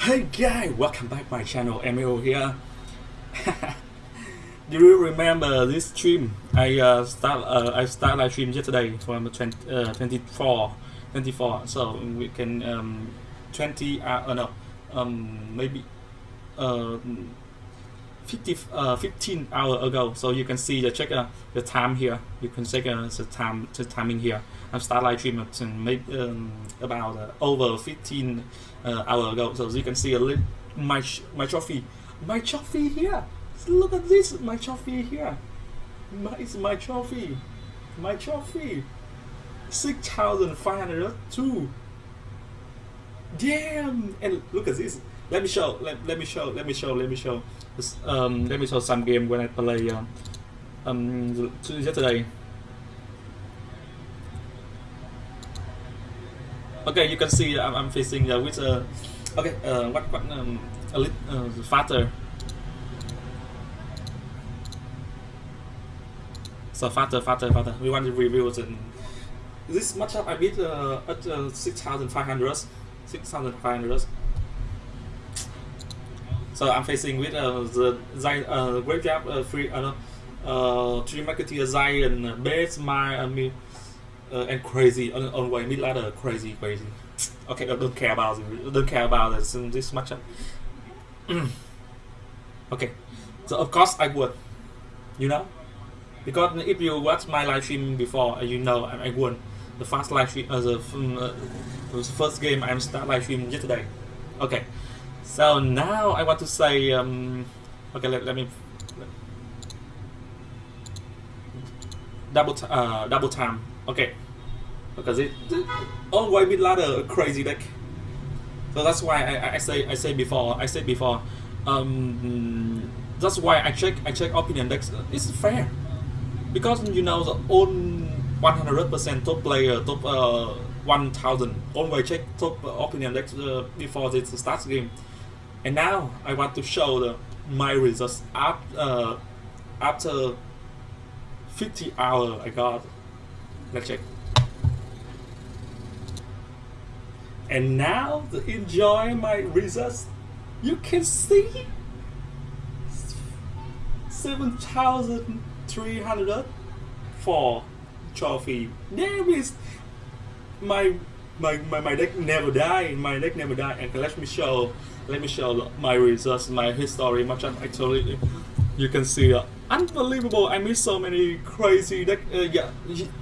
Hey guys, welcome back my channel, Emil here. Do you remember this stream? I uh, start uh, I start live stream yesterday from 20, uh, 24, 24. So we can um, 20 uh, no um, maybe uh, 50, uh, 15 hour ago. So you can see the check uh, the time here. You can check uh, the time the timing here. I start live at maybe um, about uh, over 15 uh, hour ago. So you can see a little my my trophy, my trophy here. Look at this, my trophy here. My, it's my trophy, my trophy. Six thousand five hundred two. Damn! And look at this. Let me show. Let, let me show. Let me show. Let me show. This, um, let me show some game when I play uh, um yesterday. Okay, you can see I'm, I'm facing uh, with uh, okay uh, what what um, a little uh, faster. So faster, faster, faster. We want to review the, this matchup. I beat uh, at uh, 6,500, 6,500. So I'm facing with uh, the uh, Graveyard uh, free uh, uh, Tree Marketeer Zion, Base, my uh, me, uh, and crazy on, on way mid ladder, crazy, crazy. Okay, I don't care about it. Don't care about this, this matchup. okay, so of course I would, you know, because if you watch my live stream before, you know I, I won the first live stream, uh, the, um, uh, the first game I'm start live stream yesterday. Okay, so now I want to say, um, okay, let, let me double uh, double time. Okay, because it, it always mid ladder crazy deck. So that's why I, I say I say before I said before. Um, that's why I check I check opinion decks. It's fair because you know the own 100% top player top uh, 1000 always check top opinion decks uh, before it starts game. And now I want to show the my results after uh, after 50 hours I got. Let's check. And now to enjoy my results, you can see 7,304 trophy. There is my my, my, my deck never die. My deck never die. And let me show let me show my results, my history. Much actually, you can see uh, unbelievable. I miss so many crazy deck. Uh, yeah,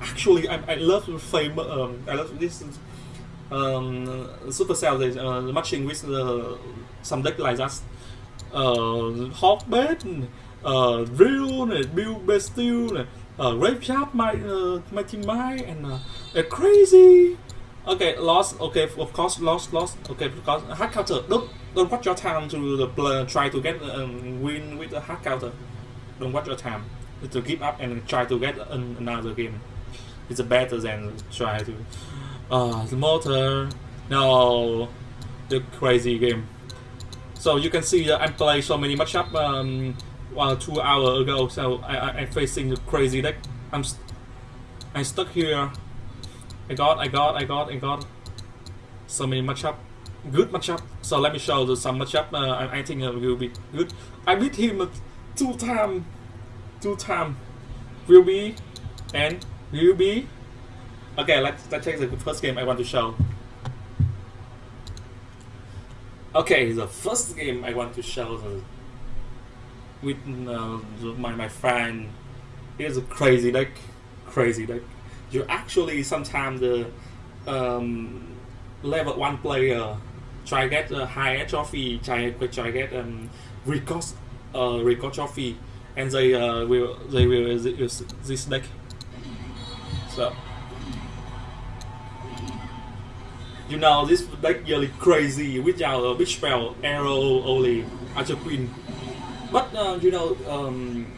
actually, I, I love fame. Um, I love this um, Supercell they uh, matching with uh, some deck like that. Uh, Hawkbait, uh, Drill, này, Build Bastille, này, uh, my uh, Mighty Might, and uh, uh, Crazy. Okay, lost. Okay, of course, lost, lost. Okay, because hard counter. Don't don't watch your time to the play, try to get um, win with the hard counter. Don't watch your time to give up and try to get an, another game. It's better than try to. Uh, the motor. No, the crazy game. So you can see that I played so many matchup um, well, two hours ago. So I, I I'm facing the crazy deck. I'm st I stuck here. I got, I got, I got, I got so many matchup, good matchup. So let me show you some matchup. Uh, I, think uh, will be good. I beat him two time, two time. Will be and will be. Okay, let's let's take the first game I want to show. Okay, the first game I want to show the, with uh, my my friend. Here's a crazy deck, crazy deck you actually sometimes the um, level one player. Try get a high trophy, try try get um, record uh, record trophy, and they uh, will they will use this deck. So. You know this deck really crazy. Without a big spell, arrow only, Archer Queen. But uh, you know um,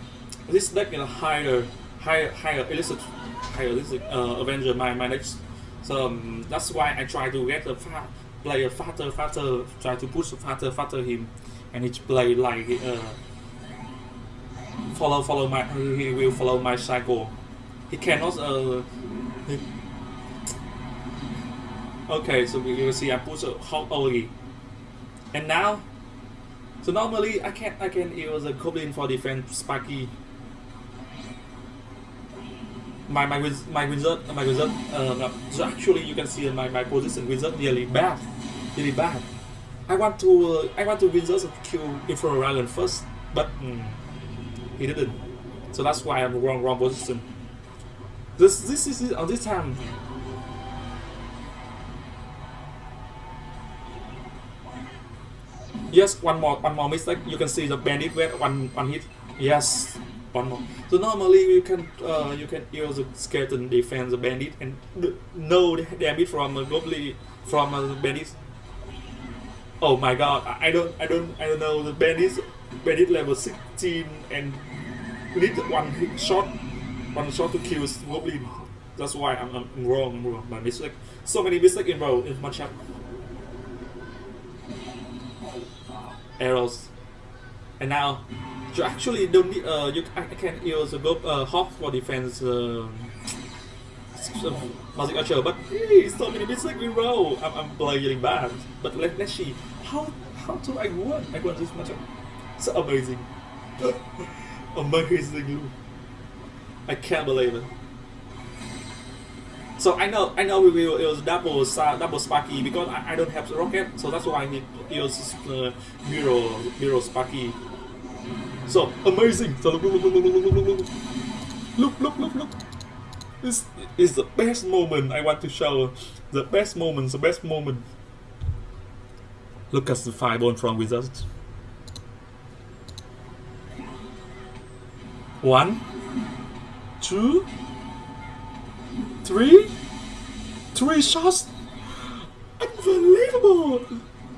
this deck is higher higher higher illicit realistic uh, Avenger my next. So um, that's why I try to get the fa player faster, faster, try to push faster, faster him, and he play like uh, follow follow my he will follow my cycle. He cannot uh. He, okay, so you see I push uh, how early. And now, so normally I can I can use a goblin for defense Sparky. My my my wizard my wizard uh, so actually you can see my my position wizard really bad, really bad. I want to uh, I want to wizard to kill Inferno Dragon first, but mm, he didn't. So that's why I'm wrong wrong position. This this is on this time Yes, one more, one more mistake. You can see the bandit with one, one hit. Yes, one more. So normally you can, uh, you can use the skeleton defense the bandit and no damage from a goblin from a bandit. Oh my god, I don't, I don't, I don't know the bandit, bandit level 16 and need one hit shot, one shot to kill goblin. That's why I'm, I'm wrong, I'm wrong. My mistake. So many mistakes in row in matchup. arrows. And now, you actually don't need, uh, you can use a go, uh, hawk for defense, uh, magic archer, but hey, so many mistakes in row. I'm, I'm playing bad. But let, let's see, how, how do I win? I won this matchup. So amazing. amazing. I can't believe it. So I know I know we will use double double Sparky because I, I don't have rocket, so that's why I need to use uh, Mirror Mirror Sparky. So amazing! So, look, look, look, look! This is the best moment I want to show. The best moment, the best moment. Look at the fireball from results. One, two, three, three shots. Unbelievable!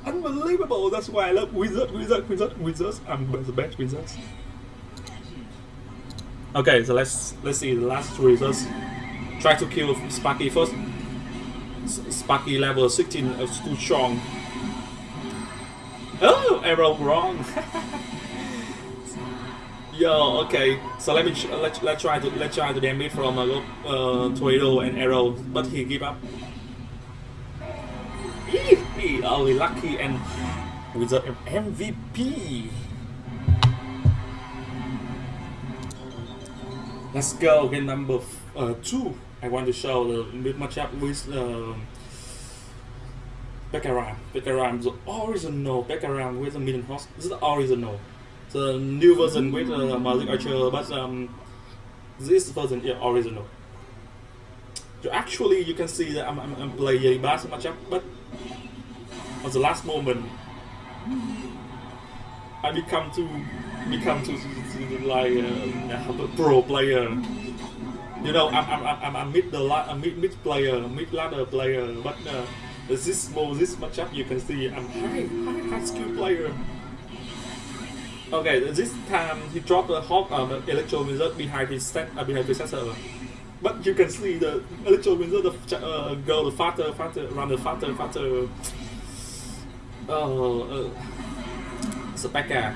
Unbelievable! That's why I love wizard, wizard, wizard, wizards. I'm the best wizards. Okay, so let's let's see the last three. Try to kill Sparky first. Sparky level 16 is too strong. Oh, arrow wrong. Yo, okay. So let me let let's try to let's try to damage from a uh, uh, tornado and arrow, but he give up. Eee, only lucky and with the MVP. Let's go game number uh, two. I want to show the mid matchup with uh, Bekaram. Bekaram, the original Bekaram with the million horse. This is the original the new version with uh, Magic Archer, but um, this version is original. So actually, you can see that I'm, I'm, I'm playing bass matchup, but at the last moment, I become to become to, to, to like uh, a pro player. You know, I'm I'm I'm, I'm mid the a mid mid player, mid ladder player, but uh, this this matchup you can see I'm high high high skill player. Okay, this time he dropped the Hawk um, Electro Wizard behind his set, uh, behind sensor. But you can see the Electro Wizard the, uh, go the faster, faster, run the faster. Uh, uh, Specca.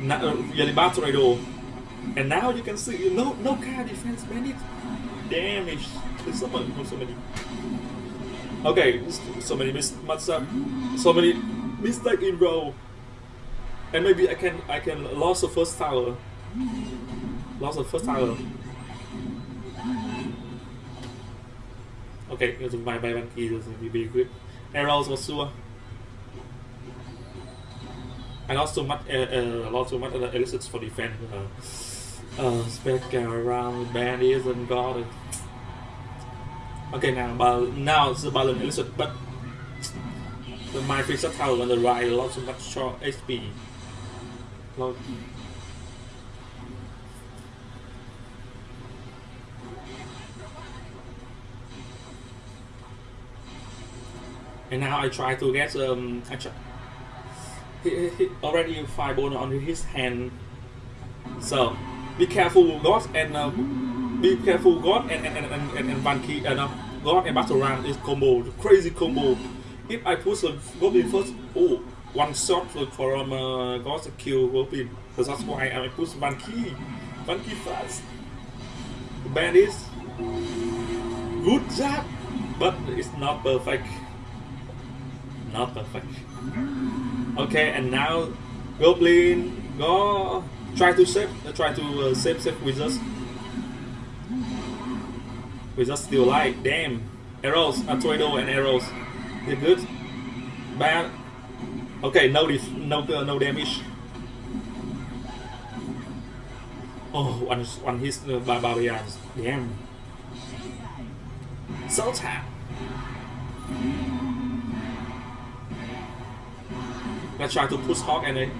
Na, uh, Yalibat Tornado. And now you can see no no car defense bandit damage. There's so many, so many. Okay, so many mis up, so many mistake in row. And maybe I can I can lost the first tower. Lost the first tower. Okay, my by one key, this will be good. Arrows was sure. I lost so much, uh, uh, lost so much of the elixirs for defense. Uh, uh, spec around bandits and god. Okay, now, but now it's the balloon elicit, but the my free tower on the right lost so much short HP. And now I try to get um I try, he, he already five bone on his hand. So be careful God and uh, be careful God and and and and, and, and and uh, God and battle is combo crazy combo. If I push the goblin first, oh one shot from uh, Ghost kill Goblin. So that's why I push. One key fast. The bandits. Good job! But it's not perfect. not perfect. Okay, and now Goblin go try to save, uh, try to uh, save save wizards. Wizards still alive. Damn, arrows, a tornado and arrows. They're good. Bad. Okay, no no uh, no damage. Oh, one one hit uh, by barbarians. Damn. So Let's try to push Hog and then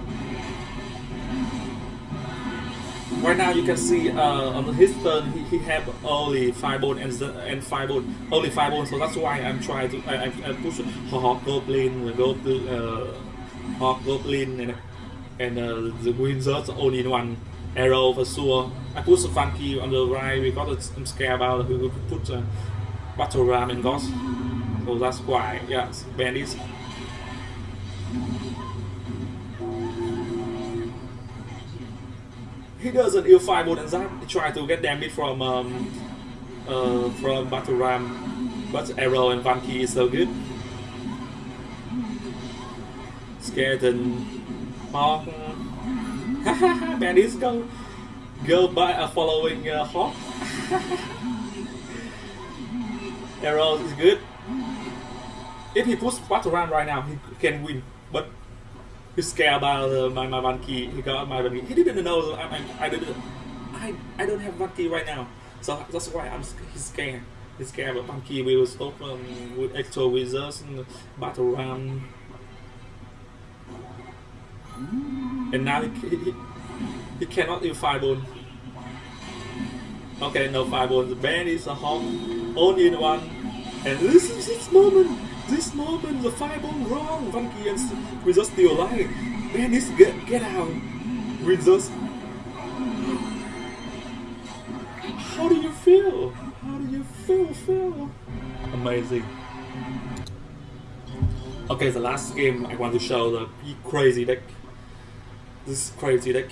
right now you can see uh, on his turn he, he have only five bone and and five bone only five bone so that's why I'm trying to I, I, I push Hog Goblin Goblin uh, Hog Goblin and and uh, the Wizards only one arrow for sure. I put funky on the right because I'm scared about who put uh, battle ram and ghost. So that's why yes bandits he doesn't use fireball and. He try to get damage from um, uh, from battle ram, but arrow and Vanky is so good. Skeleton, Hog. Bandits go go by uh, following uh, Hog. arrow is good. If he puts battle ram right now, he can win. But scared about uh, my my one key. He got my one key. He didn't know I I, I didn't I I don't have one key right now. So that's why I'm he's scared. He's scared about one key will stop um, with extra wizards and battle ram. And now he, he, he cannot use fireball. Okay, no fireball. The band is a home, only in one. And this is this moment this moment, the fireball wrong. Funky and just still alive. Man, this get get out. Just. How do you feel? How do you feel? Feel amazing. Okay, the last game I want to show the crazy deck. This crazy deck.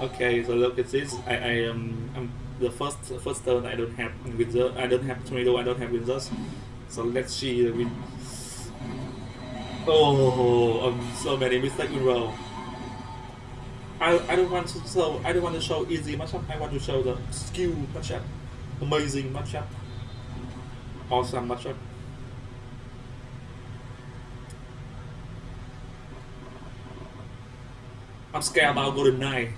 Okay, so look at this. I, I um, the first first turn. I don't have wizard. I don't have tornado. I don't have wizards. So let's see the win. Oh, um, so many mistakes in row. I, I don't want to show I don't want to show easy matchup. I want to show the skill matchup, amazing matchup, awesome matchup. I'm scared about Golden Knight.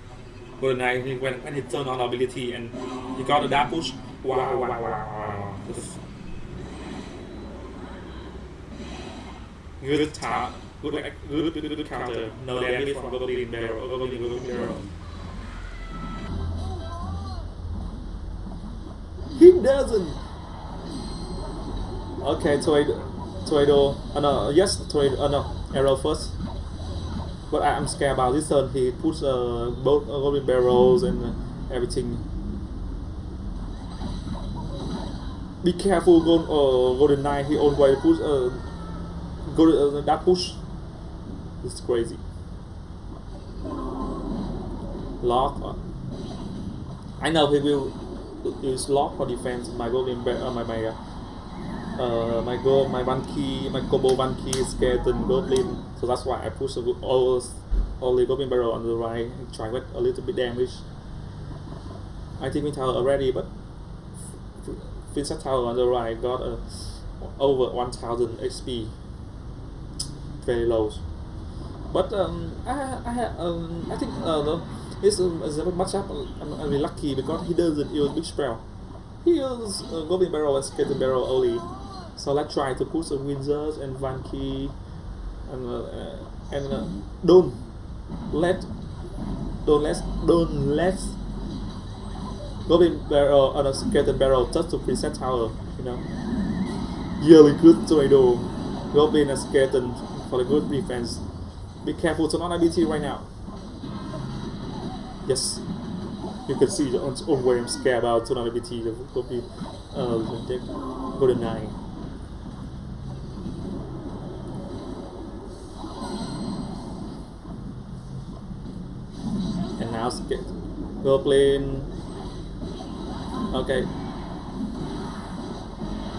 Golden Knight, when, when he turned on ability and he got a dash push, wow, wow, wow, wow. Good tap, good, good, good, good counter. No damage from Goblin Barrel, Goblin, Goblin Barrel. He doesn't. Okay, Tornado. Tornado. Uh, no, yes, Tornado. Uh, no, Arrow first. But I'm scared about this turn. He puts uh, both uh, golden barrels and uh, everything. Be careful, gold, uh, golden knight. He always push uh, golden uh, that push. It's crazy. Log. Uh, I know he will use Log for defense. My golden uh, my my. Uh, uh, my go my one key my combo one key skeleton goblin. So that's why I push all all the goblin barrel on the right and try with a little bit damage. I think we tower already but Finsta tower on the right got a over 1000 XP very low. But um, I, I, um, I think uh, no, it's, um, matchup I'm, I'm lucky because he doesn't use big spell. He uses uh, Goblin Barrel and Skeleton Barrel only so let's try to put some wizards and Vanky and uh, and uh, don't let don't let don't let Goblin Barrel and a Skeleton Barrel just to present tower, you know. Really good tornado. Goblin and Skeleton for the good defense. Be careful to not ability right now. Yes. You can see the own way I'm scared about to not ability the Goblin uh Golden Knight. Now skip. Goblin. Okay.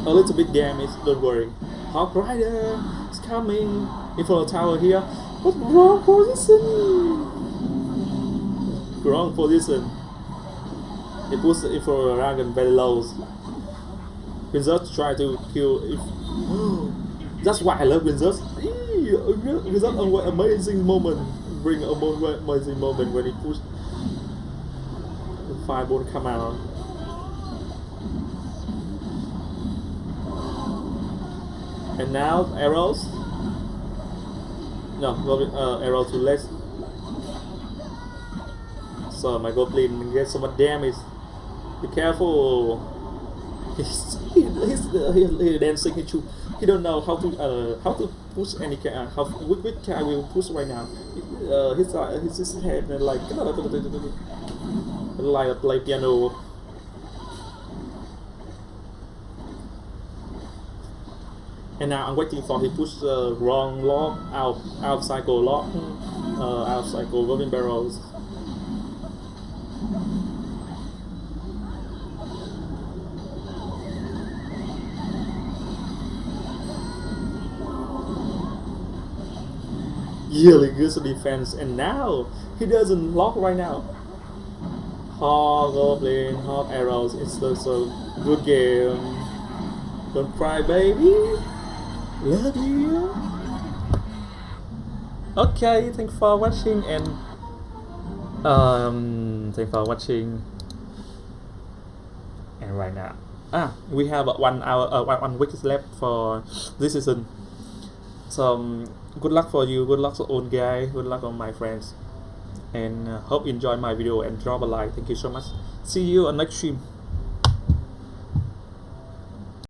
A little bit damage, don't worry. Hog Rider is coming in of the tower here. But wrong position. Wrong position. He puts it in front dragon very low. Wizards try to kill if That's why I love Wizards. Wizards an amazing moment. Bring a mo- amazing moment when he push the fireball come out. And now arrows. No, uh, arrow too late. So my goblin gets so much damage. Be careful. He's he's, he's, he's dancing. He he don't know how to uh, how to push any car. Uh, how which, which car will push right now. Uh, his uh, his head and like like play piano. And now I'm waiting for he push the wrong Log out out cycle Log uh, out cycle golden barrels. Really good defense. And now he doesn't lock right now. Hog goblin hog arrows. It's just a good game. Don't cry baby. Love you. Okay thanks for watching and um thanks for watching. And right now. Ah we have one hour uh, one, one week left for this season. So um, good luck for you. Good luck own guy. Good luck on my friends. And uh, hope you enjoy my video and drop a like. Thank you so much. See you on next stream